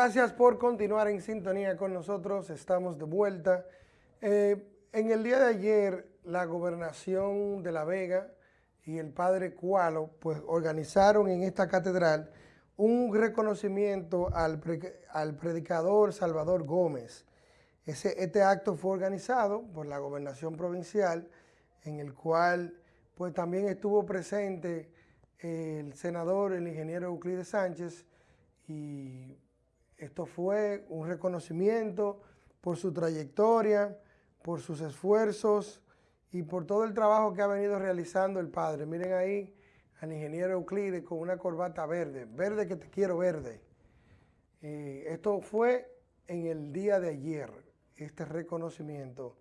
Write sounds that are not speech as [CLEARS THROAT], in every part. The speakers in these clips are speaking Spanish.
Gracias por continuar en sintonía con nosotros. Estamos de vuelta. Eh, en el día de ayer, la gobernación de La Vega y el padre Cualo pues, organizaron en esta catedral un reconocimiento al, predicador Salvador Gómez. Este acto fue organizado por la gobernación provincial, en el cual pues, también estuvo presente el senador, el ingeniero Euclides Sánchez, y esto fue un reconocimiento por su trayectoria, por sus esfuerzos y por todo el trabajo que ha venido realizando el padre. Miren ahí al ingeniero Euclides con una corbata verde, verde que te quiero verde. Eh, esto fue en el día de ayer, este reconocimiento.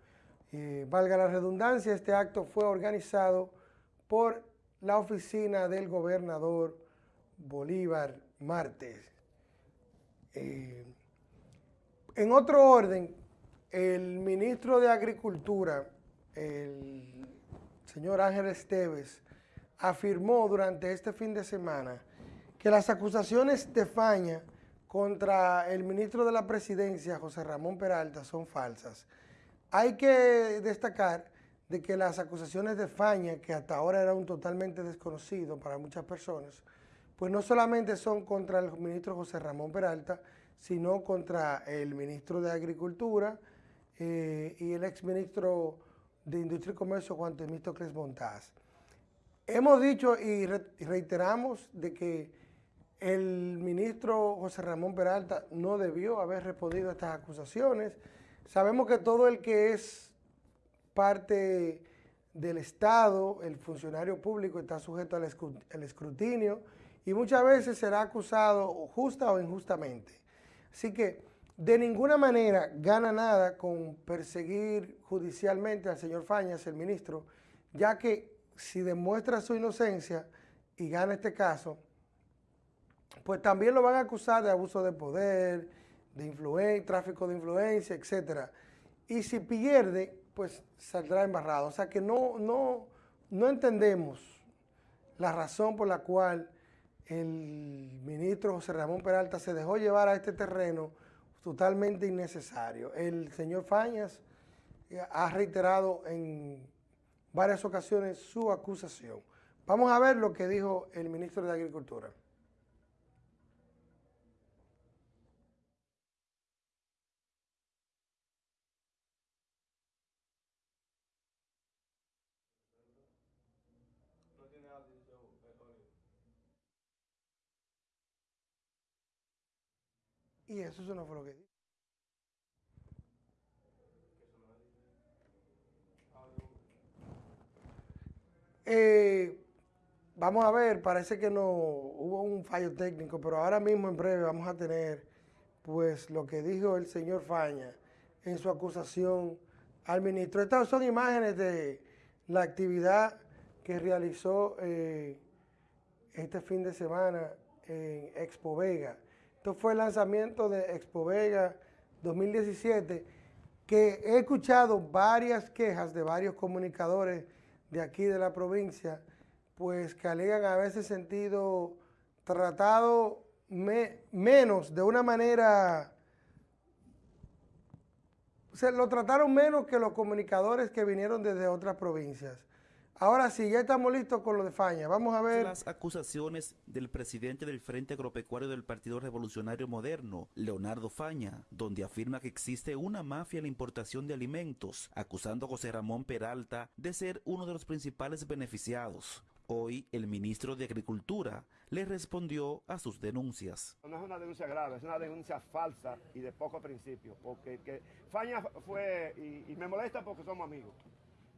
Eh, valga la redundancia, este acto fue organizado por la oficina del gobernador Bolívar Martes. Eh, en otro orden, el ministro de Agricultura, el señor Ángel Esteves, afirmó durante este fin de semana que las acusaciones de Faña contra el ministro de la Presidencia, José Ramón Peralta, son falsas. Hay que destacar de que las acusaciones de Faña, que hasta ahora era un totalmente desconocido para muchas personas, pues no solamente son contra el ministro José Ramón Peralta, sino contra el ministro de Agricultura eh, y el exministro de Industria y Comercio, Juan Temístocles Montaz. Hemos dicho y reiteramos de que el ministro José Ramón Peralta no debió haber respondido a estas acusaciones. Sabemos que todo el que es parte del Estado, el funcionario público, está sujeto al escrutinio y muchas veces será acusado justa o injustamente. Así que de ninguna manera gana nada con perseguir judicialmente al señor Fañas, el ministro, ya que si demuestra su inocencia y gana este caso, pues también lo van a acusar de abuso de poder, de tráfico de influencia, etc. Y si pierde, pues saldrá embarrado. O sea que no, no, no entendemos la razón por la cual el ministro José Ramón Peralta se dejó llevar a este terreno totalmente innecesario. El señor Fañas eh, ha reiterado en varias ocasiones su acusación. Vamos a ver lo que dijo el ministro de Agricultura. Y eso, no fue lo que dijo. Eh, vamos a ver, parece que no hubo un fallo técnico, pero ahora mismo en breve vamos a tener pues lo que dijo el señor Faña en su acusación al ministro. Estas son imágenes de la actividad que realizó eh, este fin de semana en Expo Vega. Esto fue el lanzamiento de Expo Vega 2017, que he escuchado varias quejas de varios comunicadores de aquí de la provincia, pues que alegan haberse sentido tratado menos, de una manera... Se lo trataron menos que los comunicadores que vinieron desde otras provincias. Ahora sí, ya estamos listos con lo de Faña. Vamos a ver... Las acusaciones del presidente del Frente Agropecuario del Partido Revolucionario Moderno, Leonardo Faña, donde afirma que existe una mafia en la importación de alimentos, acusando a José Ramón Peralta de ser uno de los principales beneficiados. Hoy, el ministro de Agricultura le respondió a sus denuncias. No es una denuncia grave, es una denuncia falsa y de poco principio, porque que Faña fue, y me molesta porque somos amigos,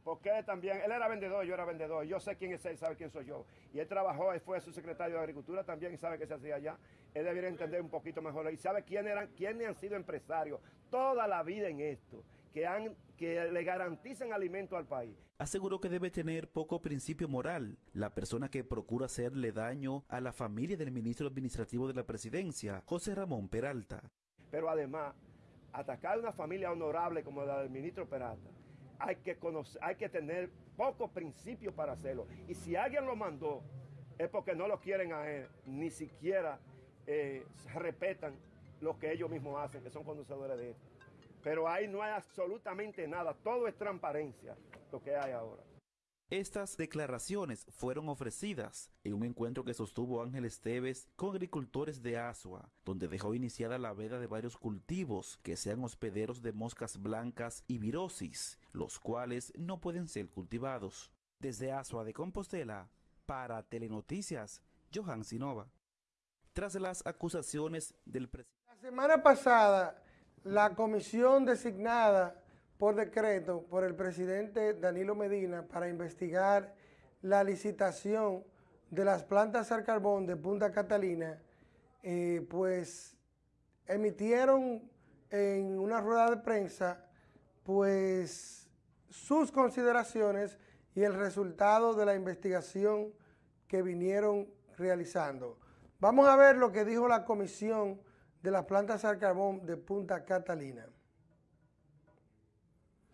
porque él también, él era vendedor, yo era vendedor, yo sé quién es él, sabe quién soy yo. Y él trabajó, él fue su secretario de Agricultura también y sabe qué se hacía allá. Él debería entender un poquito mejor y sabe quién eran, quiénes han sido empresarios toda la vida en esto, que, han, que le garantizan alimento al país. Aseguró que debe tener poco principio moral la persona que procura hacerle daño a la familia del ministro administrativo de la presidencia, José Ramón Peralta. Pero además, atacar a una familia honorable como la del ministro Peralta, hay que, tener pocos principios para hacerlo. Y si alguien lo mandó, es porque no lo quieren a él, ni siquiera eh, respetan lo que ellos mismos hacen, que son conocedores de esto. Pero ahí no hay absolutamente nada, todo es transparencia lo que hay ahora. Estas declaraciones fueron ofrecidas en un encuentro que sostuvo Ángel Esteves con agricultores de Asua, donde dejó iniciada la veda de varios cultivos que sean hospederos de moscas blancas y virosis, los cuales no pueden ser cultivados. Desde Asua de Compostela, para Telenoticias, Johan Sinova. Tras las acusaciones del presidente. La semana pasada, la comisión designada por decreto por el presidente Danilo Medina para investigar la licitación de las plantas al carbón de Punta Catalina, eh, pues emitieron en una rueda de prensa pues sus consideraciones y el resultado de la investigación que vinieron realizando. Vamos a ver lo que dijo la comisión de las plantas al carbón de Punta Catalina.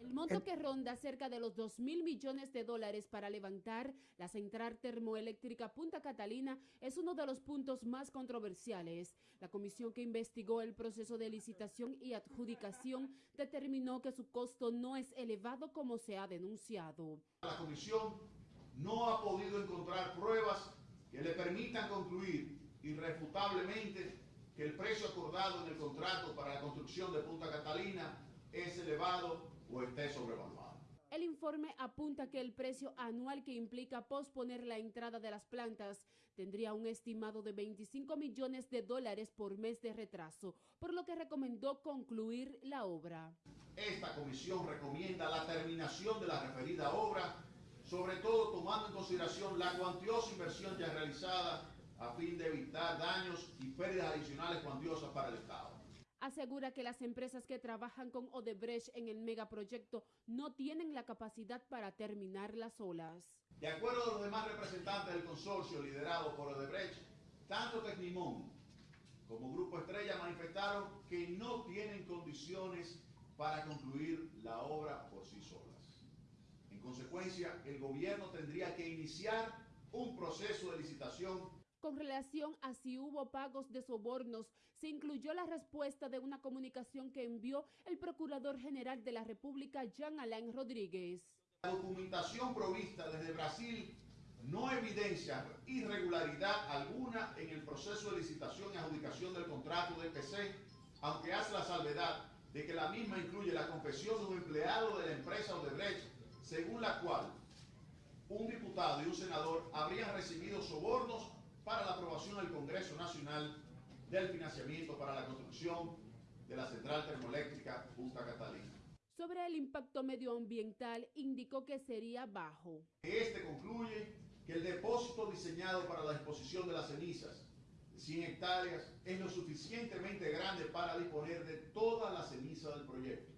El monto que ronda cerca de los 2 mil millones de dólares para levantar la central termoeléctrica Punta Catalina es uno de los puntos más controversiales. La comisión que investigó el proceso de licitación y adjudicación determinó que su costo no es elevado como se ha denunciado. La comisión no ha podido encontrar pruebas que le permitan concluir irrefutablemente que el precio acordado en el contrato para la construcción de Punta Catalina es elevado o esté sobrevaluado. El informe apunta que el precio anual que implica posponer la entrada de las plantas tendría un estimado de 25 millones de dólares por mes de retraso, por lo que recomendó concluir la obra. Esta comisión recomienda la terminación de la referida obra, sobre todo tomando en consideración la cuantiosa inversión ya realizada a fin de evitar daños y pérdidas adicionales cuantiosas para el Estado asegura que las empresas que trabajan con Odebrecht en el megaproyecto no tienen la capacidad para terminar las olas. De acuerdo a los demás representantes del consorcio liderado por Odebrecht, tanto Tecnimón como Grupo Estrella manifestaron que no tienen condiciones para concluir la obra por sí solas. En consecuencia, el gobierno tendría que iniciar un proceso de licitación con relación a si hubo pagos de sobornos, se incluyó la respuesta de una comunicación que envió el Procurador General de la República, Jean Alain Rodríguez. La documentación provista desde Brasil no evidencia irregularidad alguna en el proceso de licitación y adjudicación del contrato de PC, aunque hace la salvedad de que la misma incluye la confesión de un empleado de la empresa Odebrecht, según la cual un diputado y un senador habrían recibido sobornos para la aprobación del Congreso Nacional del financiamiento para la construcción de la central termoeléctrica Punta Catalina. Sobre el impacto medioambiental, indicó que sería bajo. Este concluye que el depósito diseñado para la disposición de las cenizas de 100 hectáreas es lo suficientemente grande para disponer de toda la ceniza del proyecto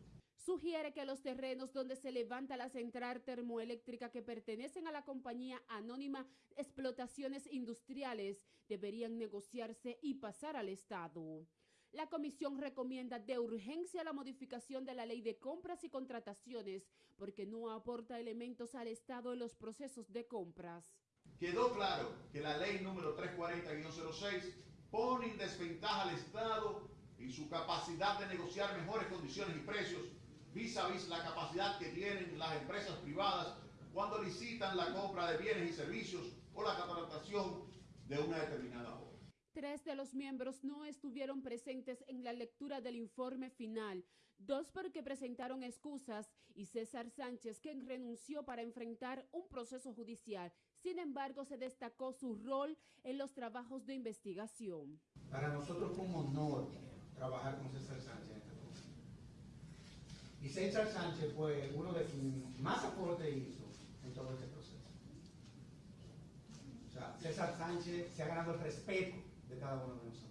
sugiere que los terrenos donde se levanta la central termoeléctrica que pertenecen a la compañía anónima Explotaciones Industriales deberían negociarse y pasar al Estado. La comisión recomienda de urgencia la modificación de la ley de compras y contrataciones porque no aporta elementos al Estado en los procesos de compras. Quedó claro que la ley número 340-06 pone en desventaja al Estado y su capacidad de negociar mejores condiciones y precios vis a vis la capacidad que tienen las empresas privadas cuando licitan la compra de bienes y servicios o la contratación de una determinada obra. Tres de los miembros no estuvieron presentes en la lectura del informe final, dos porque presentaron excusas y César Sánchez, quien renunció para enfrentar un proceso judicial. Sin embargo, se destacó su rol en los trabajos de investigación. Para nosotros fue un honor trabajar con César Sánchez y César Sánchez fue uno de sus más aportes hizo en todo este proceso. O sea, César Sánchez se ha ganado el respeto de cada uno de nosotros.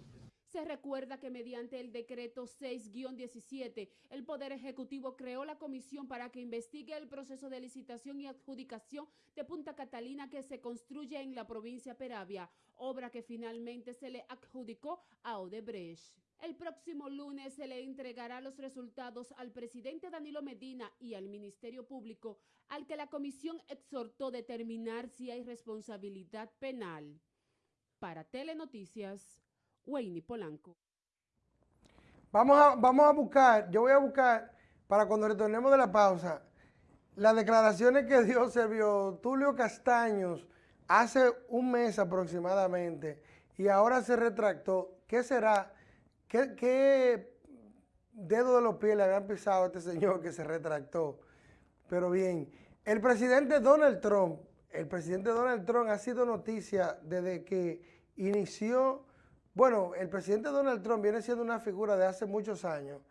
Se recuerda que mediante el decreto 6-17, el Poder Ejecutivo creó la comisión para que investigue el proceso de licitación y adjudicación de Punta Catalina que se construye en la provincia Peravia, obra que finalmente se le adjudicó a Odebrecht. El próximo lunes se le entregará los resultados al presidente Danilo Medina y al Ministerio Público, al que la comisión exhortó determinar si hay responsabilidad penal. Para Telenoticias, Wayne Polanco. Vamos a, vamos a buscar, yo voy a buscar para cuando retornemos de la pausa, las declaraciones que dio Servio Tulio Castaños hace un mes aproximadamente y ahora se retractó. ¿Qué será? ¿Qué, dedo de los pies le habían pisado a este señor que se retractó? Pero bien, el presidente Donald Trump, el presidente Donald Trump ha sido noticia desde que inició, bueno, el presidente Donald Trump viene siendo una figura de hace muchos años,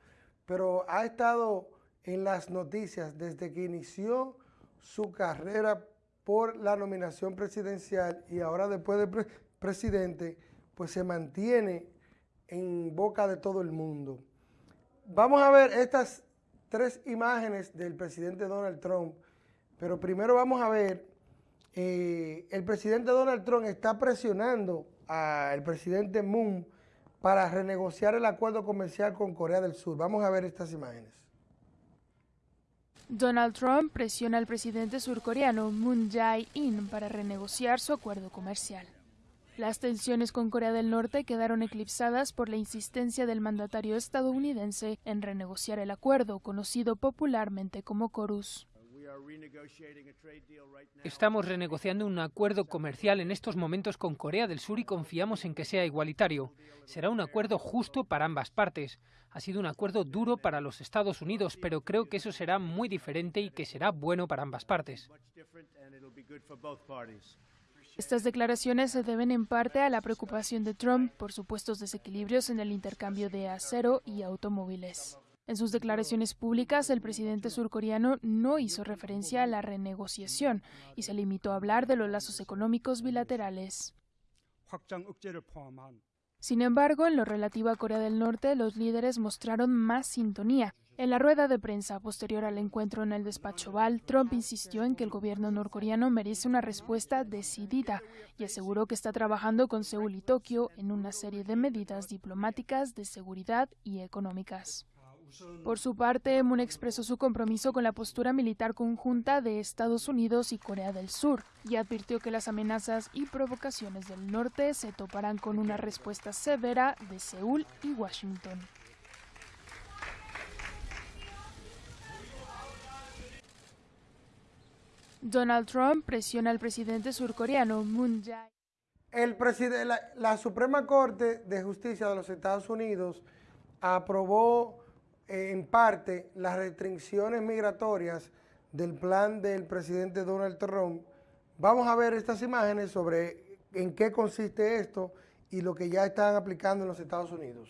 pero ha estado en las noticias desde que inició su carrera por la nominación presidencial y ahora después de presidente, pues se mantiene en boca de todo el mundo. Vamos a ver estas tres imágenes del presidente Donald Trump, pero primero vamos a ver, eh, el presidente Donald Trump está presionando al presidente Moon para renegociar el acuerdo comercial con Corea del Sur. Vamos a ver estas imágenes. Donald Trump presiona al presidente surcoreano Moon Jae-in para renegociar su acuerdo comercial. Las tensiones con Corea del Norte quedaron eclipsadas por la insistencia del mandatario estadounidense en renegociar el acuerdo, conocido popularmente como CORUS. Estamos renegociando un acuerdo comercial en estos momentos con Corea del Sur y confiamos en que sea igualitario. Será un acuerdo justo para ambas partes. Ha sido un acuerdo duro para los Estados Unidos, pero creo que eso será muy diferente y que será bueno para ambas partes. Estas declaraciones se deben en parte a la preocupación de Trump por supuestos desequilibrios en el intercambio de acero y automóviles. En sus declaraciones públicas, el presidente surcoreano no hizo referencia a la renegociación y se limitó a hablar de los lazos económicos bilaterales. Sin embargo, en lo relativo a Corea del Norte, los líderes mostraron más sintonía. En la rueda de prensa posterior al encuentro en el despacho Oval, Trump insistió en que el gobierno norcoreano merece una respuesta decidida y aseguró que está trabajando con Seúl y Tokio en una serie de medidas diplomáticas de seguridad y económicas. Por su parte, Moon expresó su compromiso con la postura militar conjunta de Estados Unidos y Corea del Sur y advirtió que las amenazas y provocaciones del norte se toparán con una respuesta severa de Seúl y Washington. Donald Trump presiona al presidente surcoreano Moon Jae. El la, la Suprema Corte de Justicia de los Estados Unidos aprobó en parte las restricciones migratorias del plan del presidente Donald Trump. Vamos a ver estas imágenes sobre en qué consiste esto y lo que ya están aplicando en los Estados Unidos.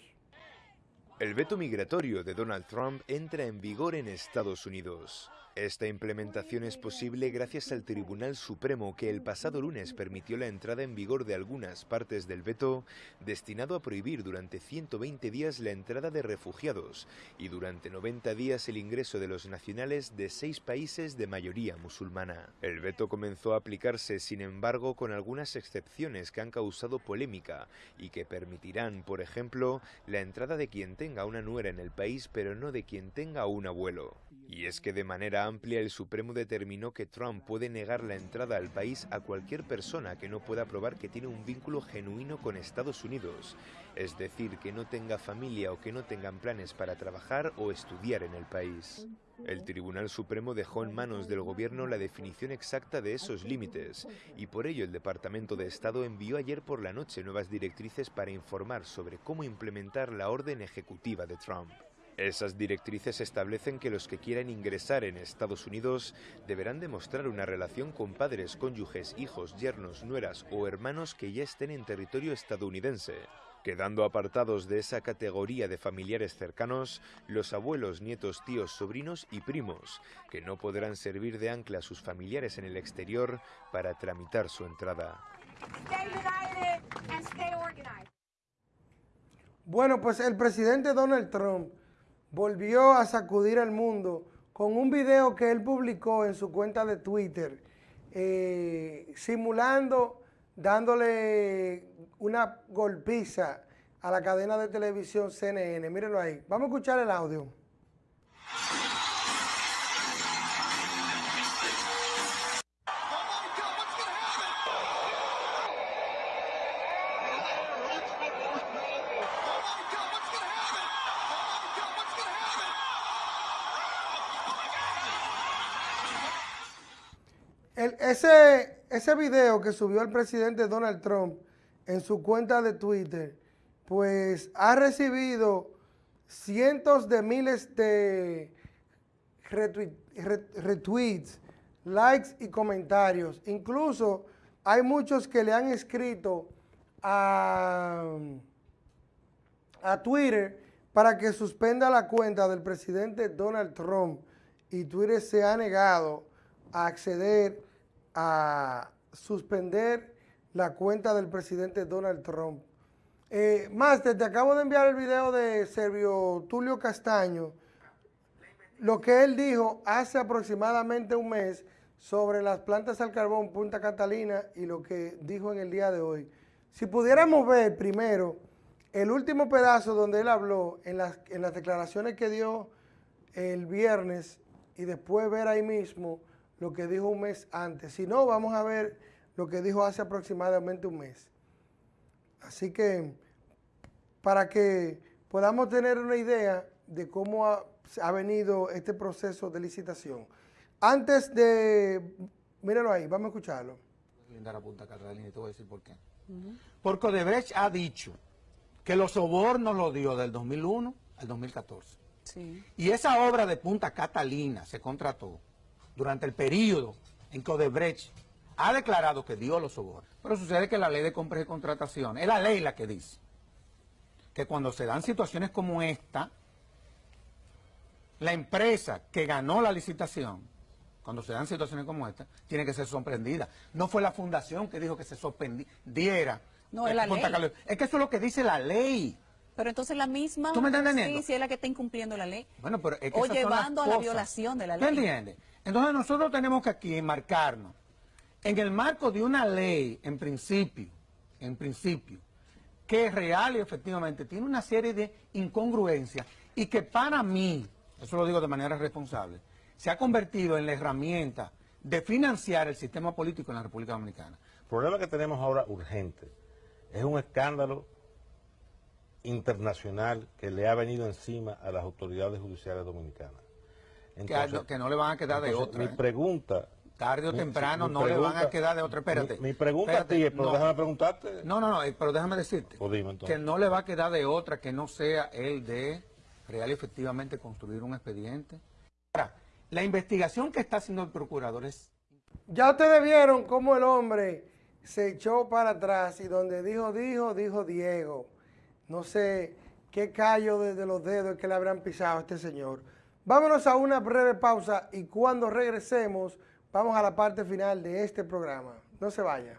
El veto migratorio de Donald Trump entra en vigor en Estados Unidos. Esta implementación es posible gracias al Tribunal Supremo que el pasado lunes permitió la entrada en vigor de algunas partes del veto destinado a prohibir durante 120 días la entrada de refugiados y durante 90 días el ingreso de los nacionales de seis países de mayoría musulmana. El veto comenzó a aplicarse, sin embargo, con algunas excepciones que han causado polémica y que permitirán, por ejemplo, la entrada de quien tenga una nuera en el país pero no de quien tenga un abuelo. Y es que de manera amplia el Supremo determinó que Trump puede negar la entrada al país a cualquier persona que no pueda probar que tiene un vínculo genuino con Estados Unidos, es decir, que no tenga familia o que no tengan planes para trabajar o estudiar en el país. El Tribunal Supremo dejó en manos del gobierno la definición exacta de esos límites y por ello el Departamento de Estado envió ayer por la noche nuevas directrices para informar sobre cómo implementar la orden ejecutiva de Trump. Esas directrices establecen que los que quieran ingresar en Estados Unidos deberán demostrar una relación con padres, cónyuges, hijos, yernos, nueras o hermanos que ya estén en territorio estadounidense, quedando apartados de esa categoría de familiares cercanos los abuelos, nietos, tíos, sobrinos y primos, que no podrán servir de ancla a sus familiares en el exterior para tramitar su entrada. Bueno, pues el presidente Donald Trump volvió a sacudir al mundo con un video que él publicó en su cuenta de Twitter, eh, simulando, dándole una golpiza a la cadena de televisión CNN. Mírenlo ahí. Vamos a escuchar el audio. Ese, ese video que subió el presidente Donald Trump en su cuenta de Twitter, pues ha recibido cientos de miles de retweets, likes y comentarios. Incluso hay muchos que le han escrito a, a Twitter para que suspenda la cuenta del presidente Donald Trump y Twitter se ha negado a acceder a suspender la cuenta del presidente Donald Trump. Eh, Master, te acabo de enviar el video de Servio Tulio Castaño, lo que él dijo hace aproximadamente un mes sobre las plantas al carbón Punta Catalina y lo que dijo en el día de hoy. Si pudiéramos ver primero el último pedazo donde él habló en las, en las declaraciones que dio el viernes y después ver ahí mismo lo que dijo un mes antes. Si no, vamos a ver lo que dijo hace aproximadamente un mes. Así que para que podamos tener una idea de cómo ha, venido este proceso de licitación. Antes de, míralo ahí, vamos a escucharlo. Punta te voy a decir por qué. Porque Odebrecht ha dicho que los sobornos los dio del 2001 al 2014. Y esa obra de Punta Catalina se contrató durante el periodo en que Odebrecht ha declarado que dio los sobornos. Pero sucede que la ley de compra y contratación, es la ley la que dice que cuando se dan situaciones como esta, la empresa que ganó la licitación, cuando se dan situaciones como esta, tiene que ser sorprendida. No fue la fundación que dijo que se sorprendiera. No, es la ley. Es que eso es lo que dice la ley. Pero entonces la misma... ¿Tú me estás Sí, sí es la que está incumpliendo la ley. Bueno, pero es que O llevando a la violación de la ley. ¿Tú entiendes? Entonces nosotros tenemos que aquí marcarnos en el marco de una ley, en principio, en principio, que es real y efectivamente tiene una serie de incongruencias y que para mí, eso lo digo de manera responsable, se ha convertido en la herramienta de financiar el sistema político en la República Dominicana. El problema que tenemos ahora urgente es un escándalo internacional que le ha venido encima a las autoridades judiciales dominicanas que, no le van a quedar de otra. Mi ¿eh? pregunta... Tarde o temprano no le van a quedar de otra. Espérate. Mi, pregunta a ti es, pero déjame preguntarte. No, no, no, eh, pero déjame decirte. que no le va a quedar de otra que no sea el de real y efectivamente construir un expediente. Ahora, la investigación que está haciendo el procurador es... Ya ustedes vieron cómo el hombre se echó para atrás y donde dijo, dijo, dijo Diego. No sé qué callo desde los dedos que le habrán pisado a este señor. Vámonos a una breve pausa y cuando regresemos vamos a la parte final de este programa. No se vaya.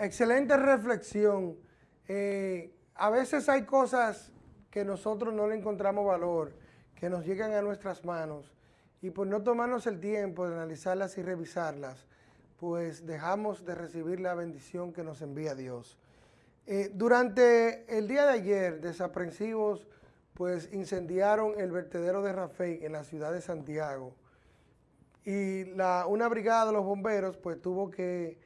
Excelente reflexión. Eh, a veces hay cosas que nosotros no le encontramos valor, que nos llegan a nuestras manos, y por no tomarnos el tiempo de analizarlas y revisarlas, pues dejamos de recibir la bendición que nos envía Dios. Eh, durante el día de ayer, desaprensivos, pues incendiaron el vertedero de Rafael en la ciudad de Santiago. Y una brigada de los bomberos pues tuvo que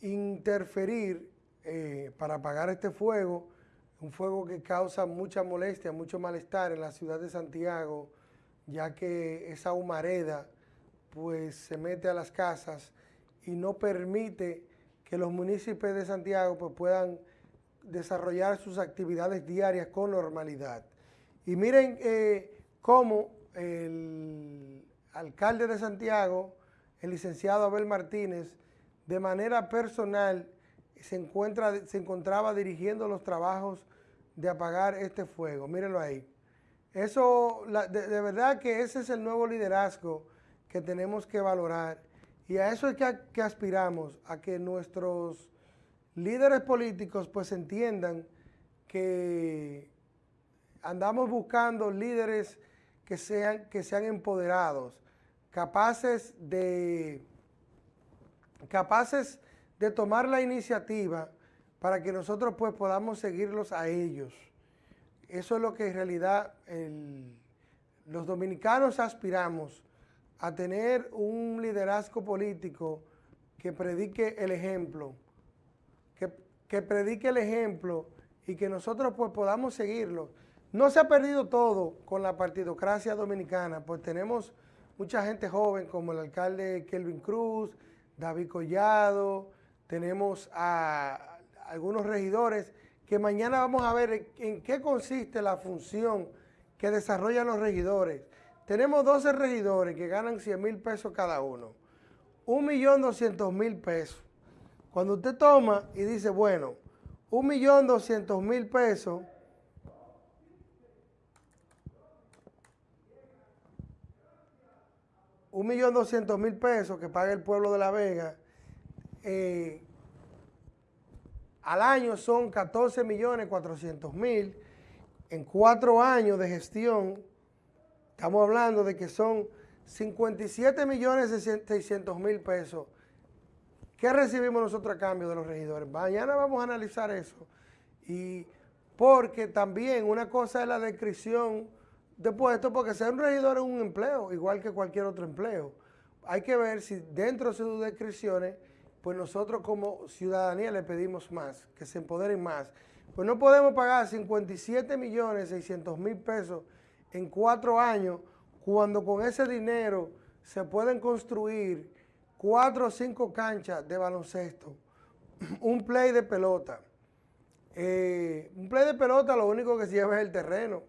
interferir eh, para apagar este fuego, un fuego que causa mucha molestia, mucho malestar en la ciudad de Santiago, ya que esa humareda pues se mete a las casas y no permite que los municipios de Santiago pues, puedan desarrollar sus actividades diarias con normalidad. Y miren eh, cómo el alcalde de Santiago, el licenciado Abel Martínez, de manera personal se, encuentra, se encontraba dirigiendo los trabajos de apagar este fuego. Mírenlo ahí. Eso, de, verdad que ese es el nuevo liderazgo que tenemos que valorar y a eso es que, aspiramos, a que nuestros líderes políticos pues entiendan que andamos buscando líderes que sean, que sean empoderados, capaces de, capaces de tomar la iniciativa para que nosotros pues podamos seguirlos a ellos. Eso es lo que en realidad los dominicanos aspiramos, a tener un liderazgo político que predique el ejemplo, que, predique el ejemplo y que nosotros pues podamos seguirlo. No se ha perdido todo con la partidocracia dominicana, pues tenemos mucha gente joven como el alcalde Kelvin Cruz, David Collado, tenemos a algunos regidores que mañana vamos a ver en qué consiste la función que desarrollan los regidores. Tenemos 12 regidores que ganan 100 mil pesos cada uno. 1.200.000 pesos. Cuando usted toma y dice, bueno, 1.200.000 pesos, un millón doscientos mil pesos que paga el pueblo de La Vega, eh, al año son 14 millones 400 mil, en cuatro años de gestión, estamos hablando de que son 57 millones 600 mil pesos. ¿Qué recibimos nosotros a cambio de los regidores? Mañana vamos a analizar eso. Y porque también una cosa es la descripción de puesto, porque ser un regidor es un empleo, igual que cualquier otro empleo. Hay que ver si dentro de sus descripciones pues nosotros como ciudadanía le pedimos más, que se empoderen más. Pues no podemos pagar 57 millones 600 mil pesos en cuatro años cuando con ese dinero se pueden construir cuatro o cinco canchas de baloncesto, [CLEARS THROAT] un play de pelota. Eh, un play de pelota lo único que se lleva es el terreno.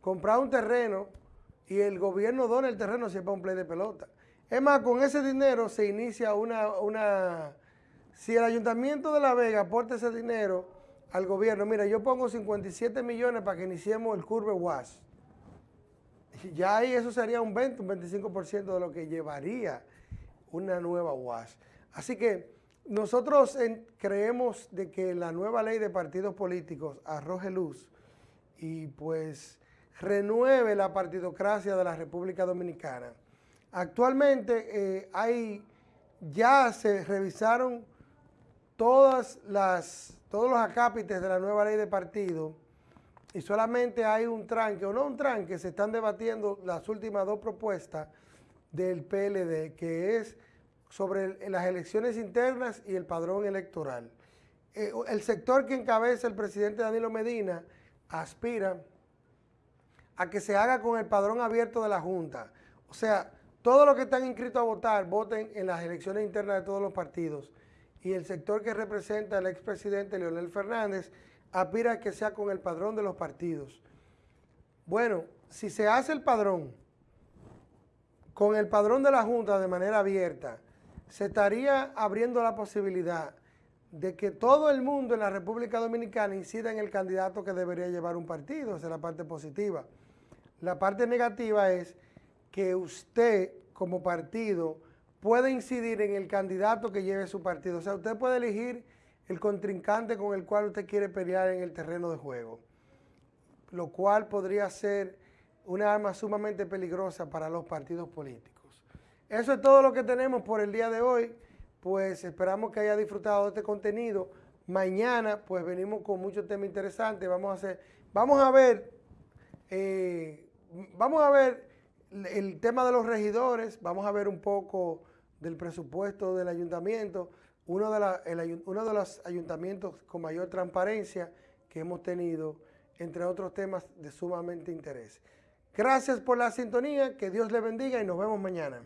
Comprar un terreno y el gobierno dona el terreno si es para un play de pelota. Es más, con ese dinero se inicia una, una... Si el Ayuntamiento de La Vega aporta ese dinero al gobierno, mira, yo pongo 57 millones para que iniciemos el Curve WAS. Ya ahí eso sería un 20, un 25% de lo que llevaría una nueva UAS. Así que nosotros creemos de que la nueva ley de partidos políticos arroje luz y pues renueve la partidocracia de la República Dominicana. Actualmente eh, hay, ya se revisaron todas las, todos los acápites de la nueva ley de partido y solamente hay un tranque, o no un tranque, se están debatiendo las últimas dos propuestas del PLD, que es sobre las elecciones internas y el padrón electoral. Eh, el sector que encabeza el presidente Danilo Medina aspira a que se haga con el padrón abierto de la Junta. O sea, todos los que están inscritos a votar, voten en las elecciones internas de todos los partidos. Y el sector que representa el expresidente Leonel Fernández aspira a que sea con el padrón de los partidos. Bueno, si se hace el padrón con el padrón de la Junta de manera abierta, se estaría abriendo la posibilidad de que todo el mundo en la República Dominicana incida en el candidato que debería llevar un partido. Esa es la parte positiva. La parte negativa es que usted como partido puede incidir en el candidato que lleve su partido. O sea, usted puede elegir el contrincante con el cual usted quiere pelear en el terreno de juego, lo cual podría ser una arma sumamente peligrosa para los partidos políticos. Eso es todo lo que tenemos por el día de hoy, pues esperamos que haya disfrutado de este contenido. Mañana pues venimos con muchos temas interesantes, vamos a hacer, vamos a ver, eh, vamos a ver el tema de los regidores, vamos a ver un poco del presupuesto del ayuntamiento, uno de, los ayuntamientos con mayor transparencia que hemos tenido, entre otros temas de sumamente interés. Gracias por la sintonía, que Dios le bendiga y nos vemos mañana.